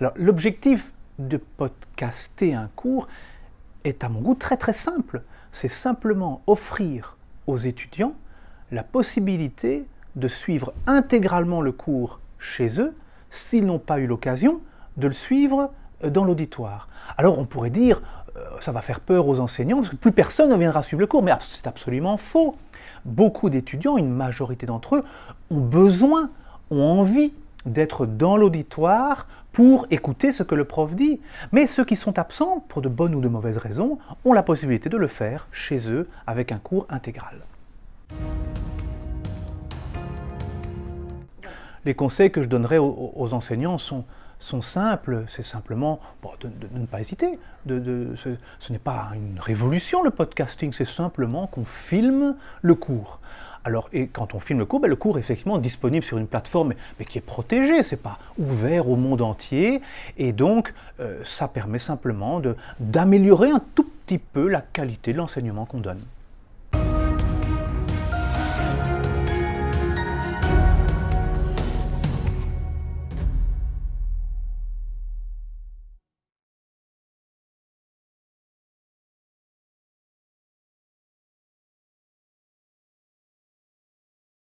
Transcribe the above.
Alors l'objectif de podcaster un cours est à mon goût très très simple. C'est simplement offrir aux étudiants la possibilité de suivre intégralement le cours chez eux s'ils n'ont pas eu l'occasion de le suivre euh, dans l'auditoire. Alors on pourrait dire, euh, ça va faire peur aux enseignants, parce que plus personne ne viendra suivre le cours, mais c'est absolument faux. Beaucoup d'étudiants, une majorité d'entre eux, ont besoin, ont envie d'être dans l'auditoire pour écouter ce que le prof dit. Mais ceux qui sont absents, pour de bonnes ou de mauvaises raisons, ont la possibilité de le faire chez eux avec un cours intégral. Les conseils que je donnerais aux, enseignants sont, simples, c'est simplement de, ne pas hésiter. Ce n'est pas une révolution le podcasting, c'est simplement qu'on filme le cours. Alors, et quand on filme le cours, ben, le cours est effectivement disponible sur une plateforme, mais qui est protégée, c'est pas ouvert au monde entier, et donc euh, ça permet simplement d'améliorer un tout petit peu la qualité de l'enseignement qu'on donne.